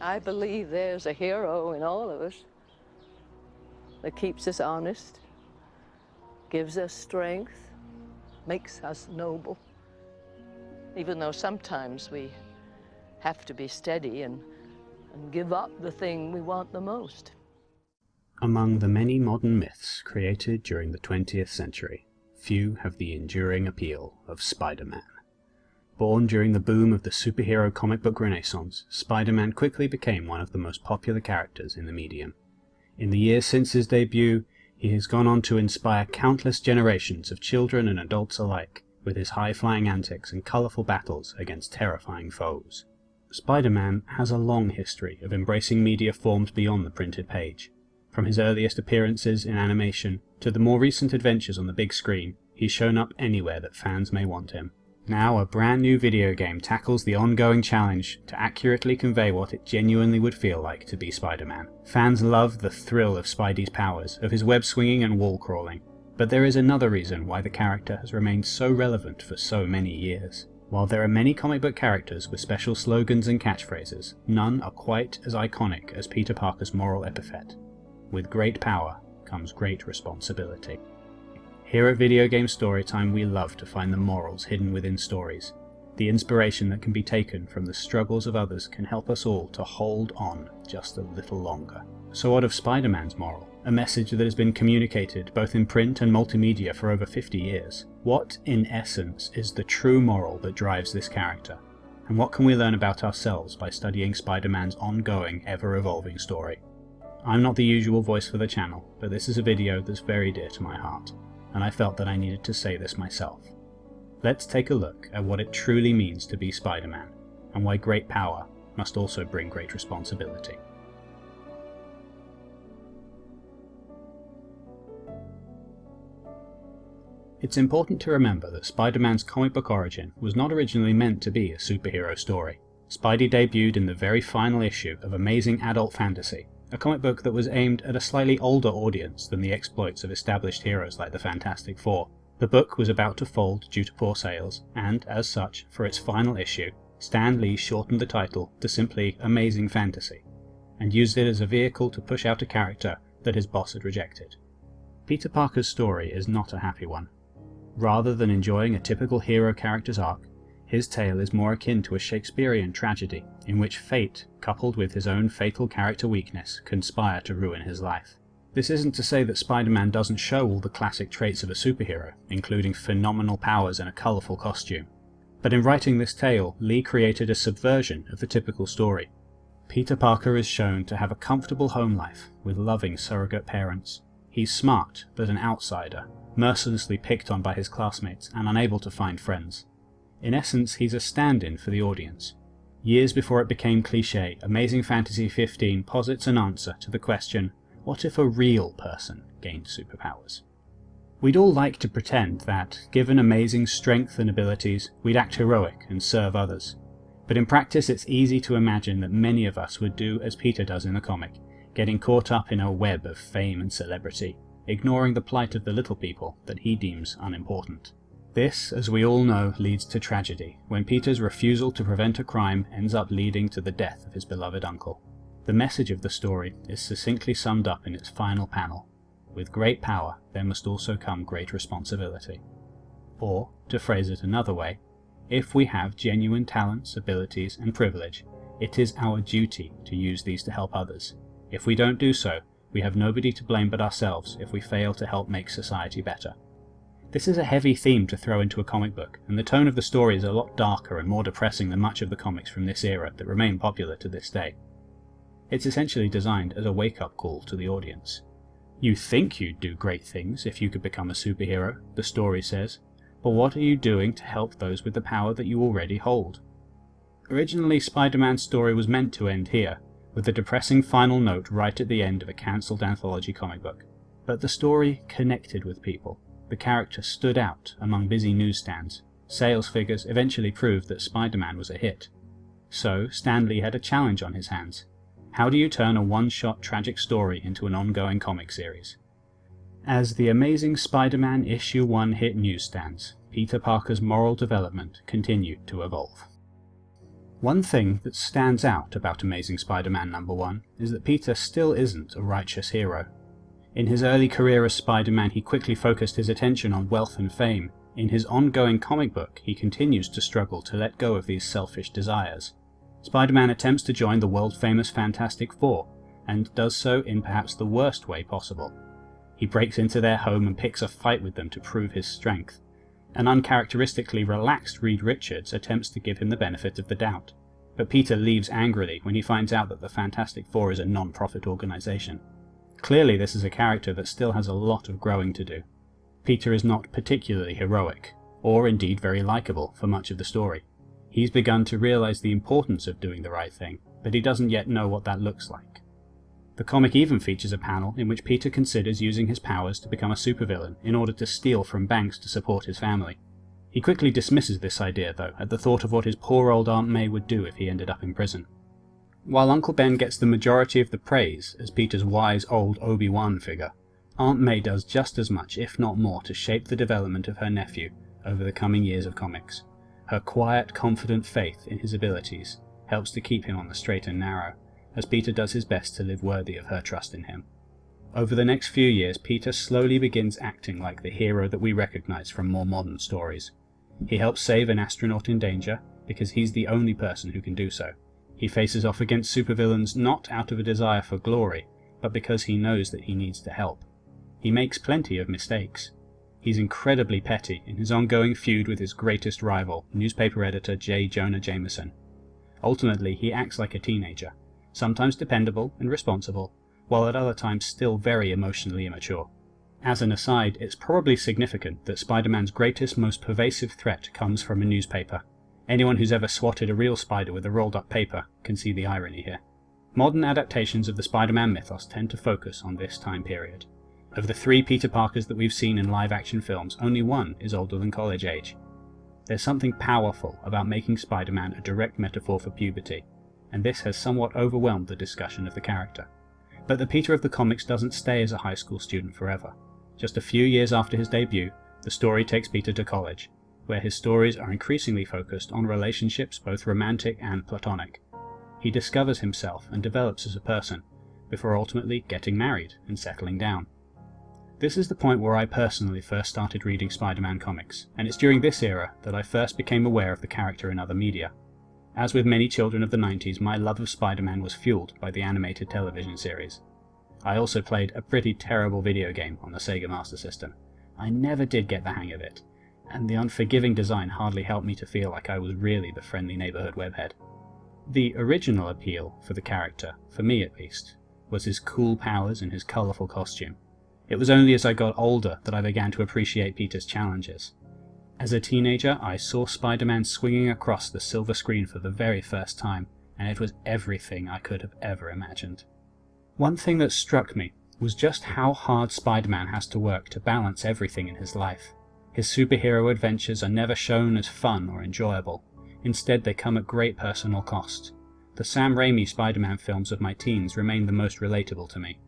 I believe there's a hero in all of us that keeps us honest, gives us strength, makes us noble. Even though sometimes we have to be steady and, and give up the thing we want the most. Among the many modern myths created during the 20th century, few have the enduring appeal of Spider-Man. Born during the boom of the superhero comic book renaissance, Spider-Man quickly became one of the most popular characters in the medium. In the years since his debut, he has gone on to inspire countless generations of children and adults alike with his high-flying antics and colourful battles against terrifying foes. Spider-Man has a long history of embracing media forms beyond the printed page. From his earliest appearances in animation to the more recent adventures on the big screen, he's shown up anywhere that fans may want him. Now a brand new video game tackles the ongoing challenge to accurately convey what it genuinely would feel like to be Spider-Man. Fans love the thrill of Spidey's powers, of his web swinging and wall crawling, but there is another reason why the character has remained so relevant for so many years. While there are many comic book characters with special slogans and catchphrases, none are quite as iconic as Peter Parker's moral epithet. With great power comes great responsibility. Here at Video Game Storytime we love to find the morals hidden within stories. The inspiration that can be taken from the struggles of others can help us all to hold on just a little longer. So what of Spider-Man's moral? A message that has been communicated both in print and multimedia for over 50 years. What, in essence, is the true moral that drives this character? And what can we learn about ourselves by studying Spider-Man's ongoing, ever-evolving story? I'm not the usual voice for the channel, but this is a video that's very dear to my heart and I felt that I needed to say this myself. Let's take a look at what it truly means to be Spider-Man, and why great power must also bring great responsibility. It's important to remember that Spider-Man's comic book origin was not originally meant to be a superhero story. Spidey debuted in the very final issue of Amazing Adult Fantasy, a comic book that was aimed at a slightly older audience than the exploits of established heroes like the Fantastic Four. The book was about to fold due to poor sales, and as such, for its final issue, Stan Lee shortened the title to simply Amazing Fantasy, and used it as a vehicle to push out a character that his boss had rejected. Peter Parker's story is not a happy one. Rather than enjoying a typical hero character's arc, his tale is more akin to a Shakespearean tragedy, in which fate, coupled with his own fatal character weakness, conspire to ruin his life. This isn't to say that Spider-Man doesn't show all the classic traits of a superhero, including phenomenal powers and a colourful costume. But in writing this tale, Lee created a subversion of the typical story. Peter Parker is shown to have a comfortable home life, with loving surrogate parents. He's smart, but an outsider, mercilessly picked on by his classmates and unable to find friends. In essence, he's a stand-in for the audience. Years before it became cliche, Amazing Fantasy 15 posits an answer to the question, what if a real person gained superpowers? We'd all like to pretend that, given amazing strength and abilities, we'd act heroic and serve others. But in practice it's easy to imagine that many of us would do as Peter does in the comic, getting caught up in a web of fame and celebrity, ignoring the plight of the little people that he deems unimportant. This, as we all know, leads to tragedy, when Peter's refusal to prevent a crime ends up leading to the death of his beloved uncle. The message of the story is succinctly summed up in its final panel. With great power, there must also come great responsibility. Or, to phrase it another way, if we have genuine talents, abilities, and privilege, it is our duty to use these to help others. If we don't do so, we have nobody to blame but ourselves if we fail to help make society better. This is a heavy theme to throw into a comic book, and the tone of the story is a lot darker and more depressing than much of the comics from this era that remain popular to this day. It's essentially designed as a wake-up call to the audience. You think you'd do great things if you could become a superhero, the story says, but what are you doing to help those with the power that you already hold? Originally, Spider-Man's story was meant to end here, with the depressing final note right at the end of a cancelled anthology comic book. But the story connected with people, the character stood out among busy newsstands. Sales figures eventually proved that Spider-Man was a hit. So, Stan Lee had a challenge on his hands. How do you turn a one-shot tragic story into an ongoing comic series? As the Amazing Spider-Man Issue 1 hit newsstands, Peter Parker's moral development continued to evolve. One thing that stands out about Amazing Spider-Man number 1 is that Peter still isn't a righteous hero. In his early career as Spider-Man he quickly focused his attention on wealth and fame. In his ongoing comic book he continues to struggle to let go of these selfish desires. Spider-Man attempts to join the world-famous Fantastic Four, and does so in perhaps the worst way possible. He breaks into their home and picks a fight with them to prove his strength. An uncharacteristically relaxed Reed Richards attempts to give him the benefit of the doubt, but Peter leaves angrily when he finds out that the Fantastic Four is a non-profit organisation. Clearly this is a character that still has a lot of growing to do. Peter is not particularly heroic, or indeed very likeable for much of the story. He's begun to realise the importance of doing the right thing, but he doesn't yet know what that looks like. The comic even features a panel in which Peter considers using his powers to become a supervillain in order to steal from banks to support his family. He quickly dismisses this idea, though, at the thought of what his poor old Aunt May would do if he ended up in prison. While Uncle Ben gets the majority of the praise as Peter's wise old Obi-Wan figure, Aunt May does just as much, if not more, to shape the development of her nephew over the coming years of comics. Her quiet, confident faith in his abilities helps to keep him on the straight and narrow, as Peter does his best to live worthy of her trust in him. Over the next few years, Peter slowly begins acting like the hero that we recognize from more modern stories. He helps save an astronaut in danger, because he's the only person who can do so. He faces off against supervillains not out of a desire for glory, but because he knows that he needs to help. He makes plenty of mistakes, He's incredibly petty in his ongoing feud with his greatest rival, newspaper editor J. Jonah Jameson. Ultimately, he acts like a teenager, sometimes dependable and responsible, while at other times still very emotionally immature. As an aside, it's probably significant that Spider-Man's greatest, most pervasive threat comes from a newspaper. Anyone who's ever swatted a real spider with a rolled up paper can see the irony here. Modern adaptations of the Spider-Man mythos tend to focus on this time period. Of the three Peter Parkers that we've seen in live action films, only one is older than college age. There's something powerful about making Spider-Man a direct metaphor for puberty, and this has somewhat overwhelmed the discussion of the character. But the Peter of the comics doesn't stay as a high school student forever. Just a few years after his debut, the story takes Peter to college, where his stories are increasingly focused on relationships both romantic and platonic. He discovers himself and develops as a person, before ultimately getting married and settling down. This is the point where I personally first started reading Spider-Man comics, and it's during this era that I first became aware of the character in other media. As with many children of the 90s, my love of Spider-Man was fueled by the animated television series. I also played a pretty terrible video game on the Sega Master System. I never did get the hang of it, and the unforgiving design hardly helped me to feel like I was really the friendly neighborhood webhead. The original appeal for the character, for me at least, was his cool powers and his colourful costume. It was only as I got older that I began to appreciate Peter's challenges. As a teenager, I saw Spider-Man swinging across the silver screen for the very first time, and it was everything I could have ever imagined. One thing that struck me was just how hard Spider-Man has to work to balance everything in his life. His superhero adventures are never shown as fun or enjoyable. Instead, they come at great personal cost. The Sam Raimi Spider-Man films of my teens remain the most relatable to me.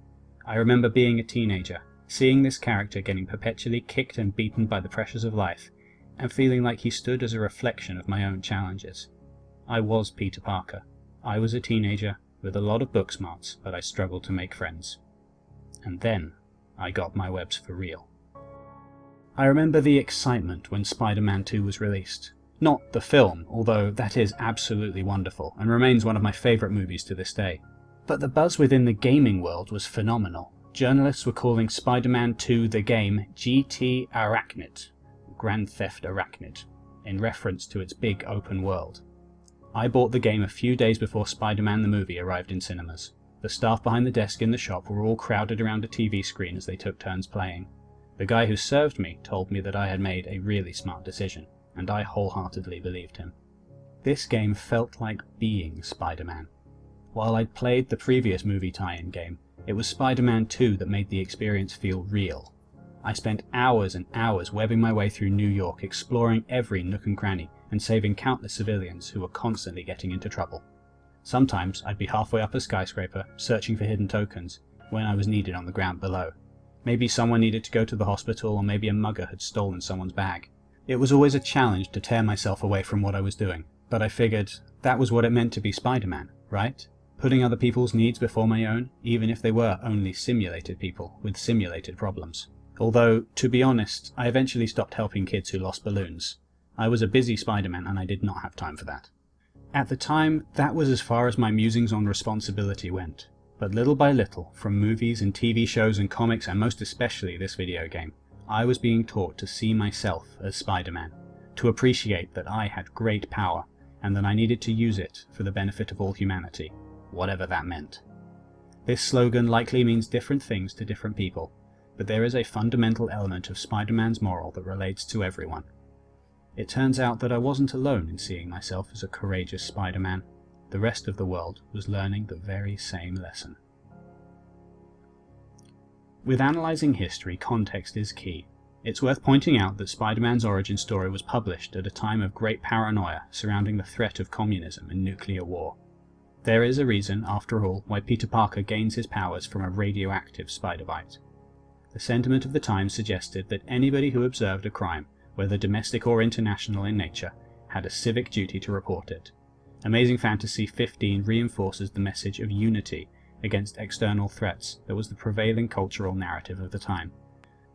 I remember being a teenager, seeing this character getting perpetually kicked and beaten by the pressures of life, and feeling like he stood as a reflection of my own challenges. I was Peter Parker. I was a teenager with a lot of book smarts, but I struggled to make friends. And then I got my webs for real. I remember the excitement when Spider-Man 2 was released. Not the film, although that is absolutely wonderful and remains one of my favourite movies to this day. But the buzz within the gaming world was phenomenal journalists were calling Spider-Man 2 the game GT Arachnid, Grand Theft Arachnid, in reference to its big open world. I bought the game a few days before Spider-Man the movie arrived in cinemas. The staff behind the desk in the shop were all crowded around a TV screen as they took turns playing. The guy who served me told me that I had made a really smart decision, and I wholeheartedly believed him. This game felt like being Spider-Man. While I'd played the previous movie tie-in game, it was Spider-Man 2 that made the experience feel real. I spent hours and hours webbing my way through New York, exploring every nook and cranny, and saving countless civilians who were constantly getting into trouble. Sometimes I'd be halfway up a skyscraper, searching for hidden tokens, when I was needed on the ground below. Maybe someone needed to go to the hospital, or maybe a mugger had stolen someone's bag. It was always a challenge to tear myself away from what I was doing, but I figured that was what it meant to be Spider-Man, right? Putting other people's needs before my own, even if they were only simulated people with simulated problems. Although, to be honest, I eventually stopped helping kids who lost balloons. I was a busy Spider-Man and I did not have time for that. At the time, that was as far as my musings on responsibility went. But little by little, from movies and TV shows and comics and most especially this video game, I was being taught to see myself as Spider-Man, to appreciate that I had great power and that I needed to use it for the benefit of all humanity, whatever that meant. This slogan likely means different things to different people, but there is a fundamental element of Spider-Man's moral that relates to everyone. It turns out that I wasn't alone in seeing myself as a courageous Spider-Man. The rest of the world was learning the very same lesson. With analysing history, context is key. It's worth pointing out that Spider-Man's origin story was published at a time of great paranoia surrounding the threat of communism and nuclear war. There is a reason, after all, why Peter Parker gains his powers from a radioactive spider bite. The sentiment of the time suggested that anybody who observed a crime, whether domestic or international in nature, had a civic duty to report it. Amazing Fantasy 15 reinforces the message of unity against external threats that was the prevailing cultural narrative of the time.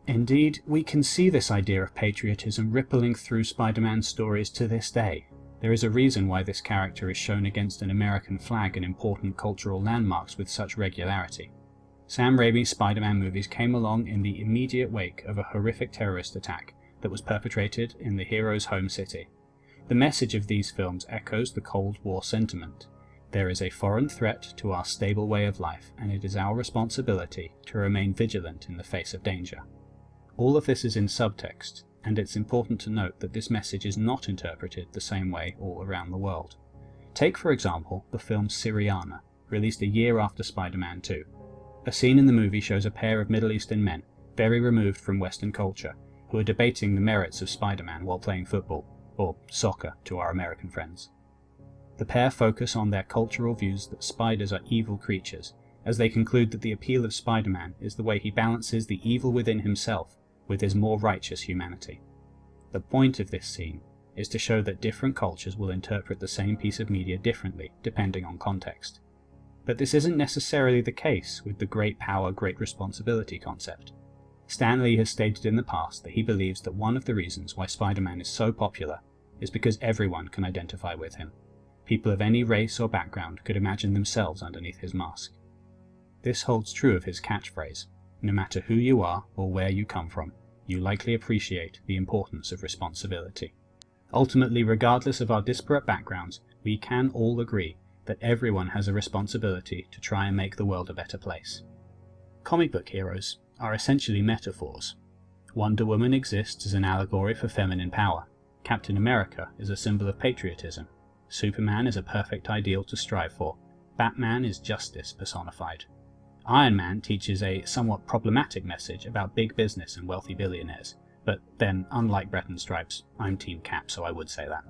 Indeed, we can see this idea of patriotism rippling through Spider-Man stories to this day. There is a reason why this character is shown against an American flag and important cultural landmarks with such regularity. Sam Raimi's Spider-Man movies came along in the immediate wake of a horrific terrorist attack that was perpetrated in the hero's home city. The message of these films echoes the Cold War sentiment. There is a foreign threat to our stable way of life, and it is our responsibility to remain vigilant in the face of danger. All of this is in subtext, and it's important to note that this message is not interpreted the same way all around the world. Take for example the film Syriana, released a year after Spider-Man 2. A scene in the movie shows a pair of Middle Eastern men, very removed from Western culture, who are debating the merits of Spider-Man while playing football, or soccer to our American friends. The pair focus on their cultural views that spiders are evil creatures, as they conclude that the appeal of Spider-Man is the way he balances the evil within himself with his more righteous humanity. The point of this scene is to show that different cultures will interpret the same piece of media differently, depending on context. But this isn't necessarily the case with the great power, great responsibility concept. Stan Lee has stated in the past that he believes that one of the reasons why Spider-Man is so popular is because everyone can identify with him. People of any race or background could imagine themselves underneath his mask. This holds true of his catchphrase, no matter who you are or where you come from, you likely appreciate the importance of responsibility. Ultimately, regardless of our disparate backgrounds, we can all agree that everyone has a responsibility to try and make the world a better place. Comic book heroes are essentially metaphors. Wonder Woman exists as an allegory for feminine power. Captain America is a symbol of patriotism. Superman is a perfect ideal to strive for. Batman is justice personified. Iron Man teaches a somewhat problematic message about big business and wealthy billionaires. But then, unlike Brett and Stripes, I'm Team Cap, so I would say that.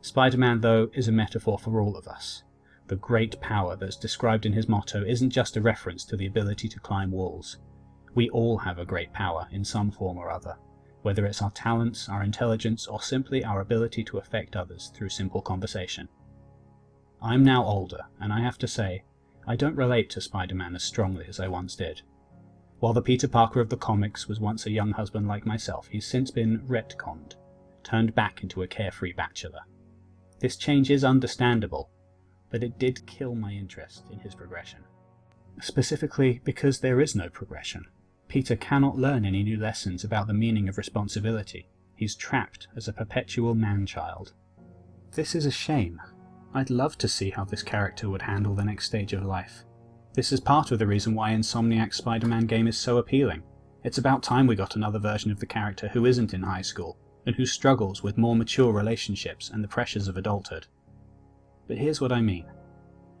Spider-Man, though, is a metaphor for all of us. The great power that's described in his motto isn't just a reference to the ability to climb walls. We all have a great power in some form or other, whether it's our talents, our intelligence, or simply our ability to affect others through simple conversation. I'm now older, and I have to say, I don't relate to Spider-Man as strongly as I once did. While the Peter Parker of the comics was once a young husband like myself, he's since been retconned, turned back into a carefree bachelor. This change is understandable, but it did kill my interest in his progression. Specifically because there is no progression. Peter cannot learn any new lessons about the meaning of responsibility. He's trapped as a perpetual man-child. This is a shame. I'd love to see how this character would handle the next stage of life. This is part of the reason why Insomniac's Spider-Man game is so appealing. It's about time we got another version of the character who isn't in high school, and who struggles with more mature relationships and the pressures of adulthood. But here's what I mean.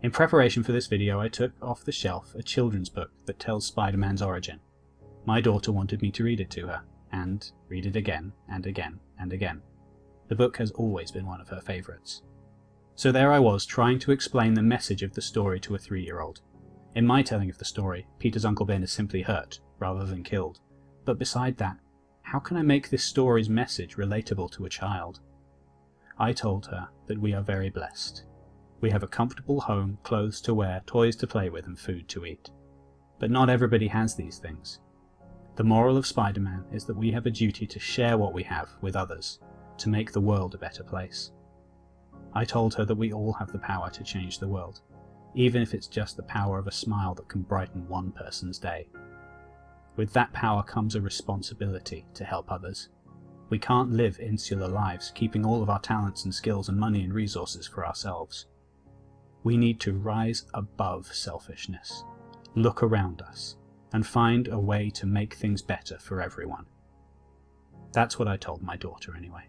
In preparation for this video I took off the shelf a children's book that tells Spider-Man's origin. My daughter wanted me to read it to her, and read it again and again and again. The book has always been one of her favourites. So there I was trying to explain the message of the story to a three-year-old. In my telling of the story, Peter's Uncle Ben is simply hurt, rather than killed. But beside that, how can I make this story's message relatable to a child? I told her that we are very blessed. We have a comfortable home, clothes to wear, toys to play with, and food to eat. But not everybody has these things. The moral of Spider Man is that we have a duty to share what we have with others, to make the world a better place. I told her that we all have the power to change the world, even if it's just the power of a smile that can brighten one person's day. With that power comes a responsibility to help others. We can't live insular lives, keeping all of our talents and skills and money and resources for ourselves. We need to rise above selfishness, look around us, and find a way to make things better for everyone. That's what I told my daughter anyway.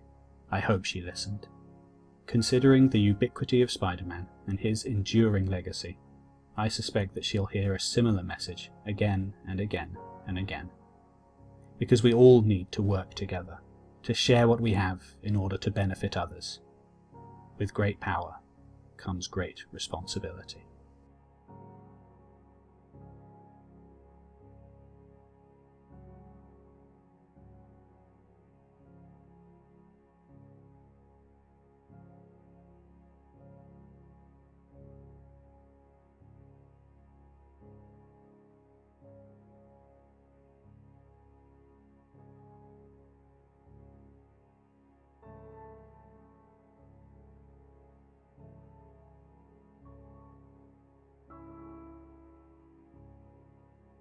I hope she listened. Considering the ubiquity of Spider-Man and his enduring legacy, I suspect that she'll hear a similar message again and again and again. Because we all need to work together, to share what we have in order to benefit others. With great power comes great responsibility.